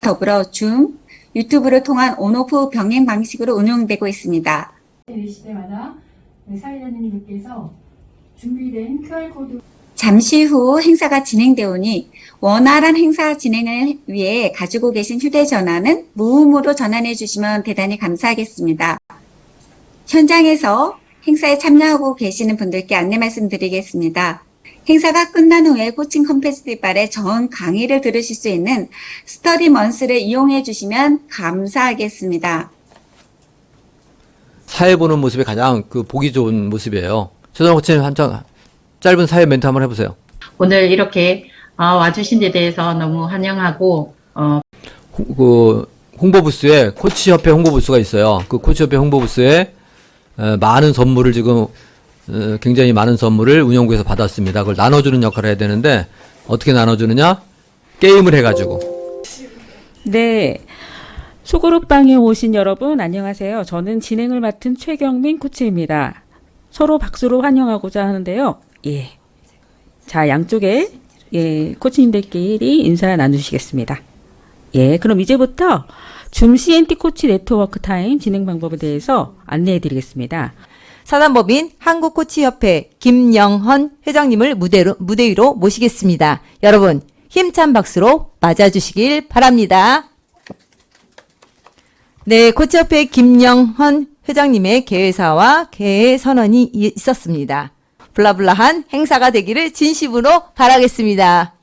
더불어 줌, 유튜브를 통한 온오프 병행 방식으로 운영되고 있습니다. 이 시대마다 사회자님들께서 준비된 QR코드 잠시 후 행사가 진행되오니 원활한 행사 진행을 위해 가지고 계신 휴대전화는 무음으로 전환해 주시면 대단히 감사하겠습니다. 현장에서 행사에 참여하고 계시는 분들께 안내 말씀드리겠습니다. 행사가 끝난 후에 코칭 컨페스티벌의 전 강의를 들으실 수 있는 스터디 먼스를 이용해 주시면 감사하겠습니다. 사회 보는 모습이 가장 그 보기 좋은 모습이에요. 최선호 코치님 한장 짧은 사회 멘트 한번 해보세요. 오늘 이렇게 어, 와주신 데 대해서 너무 환영하고 어, 홍, 그 홍보 부스에 코치협회 홍보 부스가 있어요. 그 코치협회 홍보 부스에 어, 많은 선물을 지금 어, 굉장히 많은 선물을 운영부에서 받았습니다. 그걸 나눠주는 역할을 해야 되는데 어떻게 나눠주느냐? 게임을 해가지고 네. 소그룹방에 오신 여러분 안녕하세요. 저는 진행을 맡은 최경민 코치입니다. 서로 박수로 환영하고자 하는데요. 예. 자, 양쪽에 예, 코치님들끼리 인사 나누시겠습니다. 예, 그럼 이제부터 줌 CNT 코치 네트워크 타임 진행 방법에 대해서 안내해 드리겠습니다. 사단법인 한국코치협회 김영헌 회장님을 무대로, 무대 위로 모시겠습니다. 여러분, 힘찬 박수로 맞아주시길 바랍니다. 네, 코치협회 김영헌 회장님의 개회사와 개회 선언이 이- 있었습니다. blah blah한 행사가 되기를 진심으로 바라겠습니다.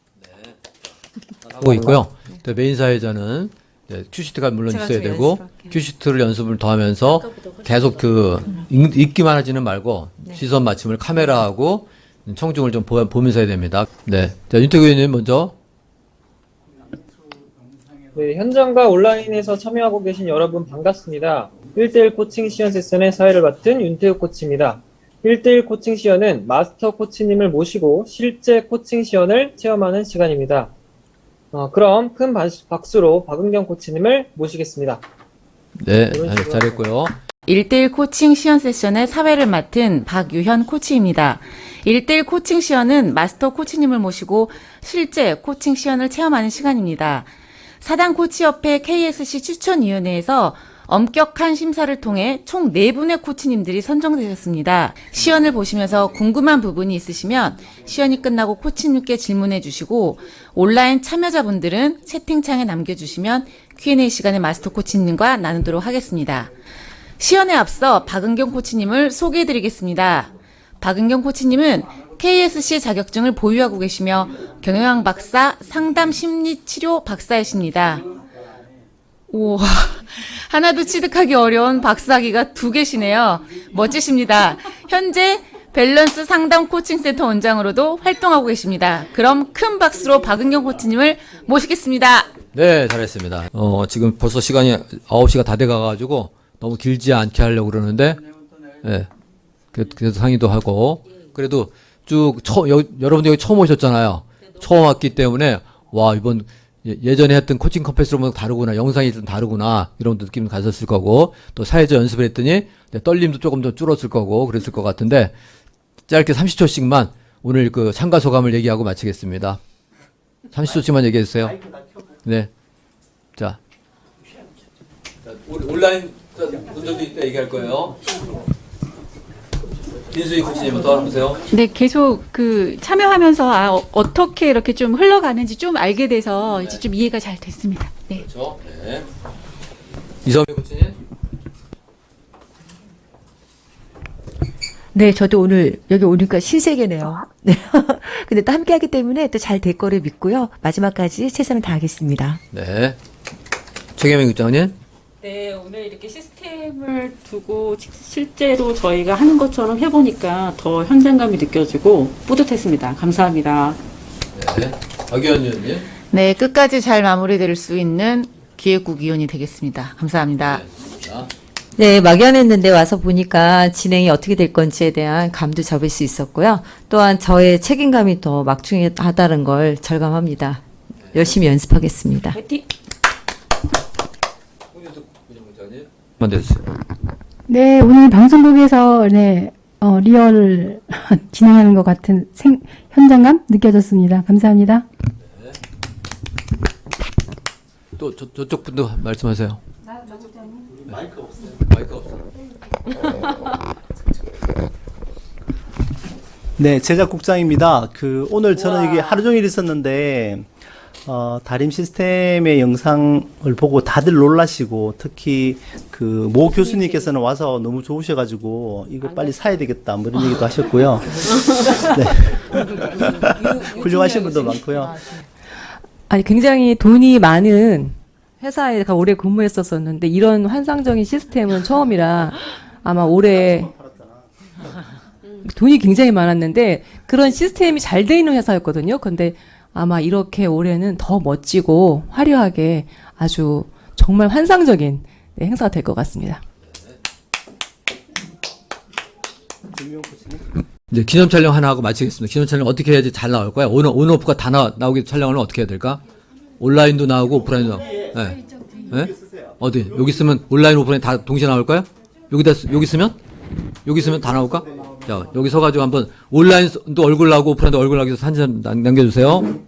하고 있고요. 또 메인 사회자는 이제 큐시트가 물론 있어야 되고 큐시트를 연습을 더 하면서 계속 그 읽, 읽기만 하지는 말고 시선 맞춤을 카메라하고 청중을 좀 보, 보면서 해야 됩니다. 네. 자, 윤태구 의원님 먼저 네, 현장과 온라인에서 참여하고 계신 여러분 반갑습니다. 1대1 코칭 시연 세션의 사회를 맡은 윤태욱 코치입니다. 1대1 코칭 시연은 마스터 코치님을 모시고 실제 코칭 시연을 체험하는 시간입니다. 어, 그럼 큰 바- 박수로 박은경 코치님을 모시겠습니다. 네, 잘, 잘했고요. 1대1 코칭 시연 세션의 사회를 맡은 박유현 코치입니다. 1대1 코칭 시연은 마스터 코치님을 모시고 실제 코칭 시연을 체험하는 시간입니다. 사단 코치협회 KSC 추천위원회에서 엄격한 심사를 통해 총 4분의 코치님들이 선정되셨습니다. 시연을 보시면서 궁금한 부분이 있으시면 시연이 끝나고 코치님께 질문해 주시고 온라인 참여자분들은 채팅창에 남겨주시면 Q&A 시간에 마스터 코치님과 나누도록 하겠습니다. 시연에 앞서 박은경 코치님을 소개해 드리겠습니다. 박은경 코치님은 KSC 자격증을 보유하고 계시며 경영학 박사 상담 심리 치료 박사이십니다. 우와, 하나도 취득하기 어려운 박사기가 두 개시네요. 멋지십니다. 현재 밸런스 상담 코칭 센터 원장으로도 활동하고 계십니다. 그럼 큰 박수로 박은경 코치님을 모시겠습니다. 네, 잘했습니다. 어, 지금 벌써 시간이 9시가 다 돼가가지고 너무 길지 않게 하려고 그러는데, 예. 그- 그래서 상의도 하고, 그래도 쭉, 처, 여, 여러분들 여기 처음 오셨잖아요. 처음 왔기 때문에, 와, 이번 예- 예전에 했던 코칭 컨페스로 다르구나, 영상이 좀 다르구나, 이런 느낌 가졌을 거고, 또 사회자 연습을 했더니, 네, 떨림도 조금 더 줄었을 거고, 그랬을 것 같은데, 짧게 30초씩만 오늘 그 참가 소감을 얘기하고 마치겠습니다. 30초씩만 얘기해 주세요. 네. 자. 온라인 분들도 이따 얘기할 거예요. 김수희 코치님부터 해보세요. 네, 계속 그 참여하면서 아, 어, 떻게 이렇게 좀 흘러가는지 좀 알게 돼서 이제 좀 이해가 잘 됐습니다. 네. 그렇죠. 네. 이성희 코치님. 네, 저도 오늘 여기 오니까 신세계네요. 네. 근데 또 함께 하기 때문에 또 잘 될 거를 믿고요. 마지막까지 최선을 다하겠습니다. 네. 최계명 국장님. 네, 오늘 이렇게 시스템을 두고 시- 실제로 저희가 하는 것처럼 해보니까 더 현장감이 느껴지고 뿌듯했습니다. 감사합니다. 네. 박의원 의원님. 네, 끝까지 잘 마무리될 수 있는 기획국 위원이 되겠습니다. 감사합니다. 자, 네, 막연했는데 와서 보니까 진행이 어떻게 될 건지에 대한 감도 잡을 수 있었고요. 또한 저의 책임감이 더 막중하다는 걸 절감합니다. 열심히 연습하겠습니다. 화이팅! 홍준석 부장님. 만 됐어요. 네, 오늘 방송국에서 네, 어, 리얼 진행하는 것 같은 생, 현장감 느껴졌습니다. 감사합니다. 또 저, 저쪽 분도 말씀하세요. 마이크 없어요. 마이크 없어. 네, 제작국장입니다. 그 오늘 저는 이게 하루 종일 있었는데 어, 다림 시스템의 영상을 보고 다들 놀라시고 특히 그 모 교수님께서는 와서 너무 좋으셔가지고 이거 빨리 사야 되겠다 뭐 이런 얘기도 하셨고요. 네. 훌륭하신 분도 많고요. 아니 굉장히 돈이 많은 회사에 가 오래 근무했었었는데 이런 환상적인 시스템은 처음이라 아마 올해 돈이 굉장히 많았는데 그런 시스템이 잘 돼 있는 회사였거든요. 근데 아마 이렇게 올해는 더 멋지고 화려하게 아주 정말 환상적인 네, 행사가 될 것 같습니다. 이제 기념 촬영 하나 하고 마치겠습니다. 기념 촬영 어떻게 해야지 잘 나올까요? 온, 온오프가 다 나, 나오게 촬영을 어떻게 해야 될까? 온라인도 나오고 오프라인도 나오고. 네. 네? 어디? 여기 쓰면 온라인 오프라인 다 동시에 나올까요? 여기다 쓰- 여기 쓰면? 여기 쓰면 다 나올까? 자, 여기 서가지고 한번 온라인도 얼굴 나오고 오프라인도 얼굴 나오기 위해서 사진 남- 남겨주세요.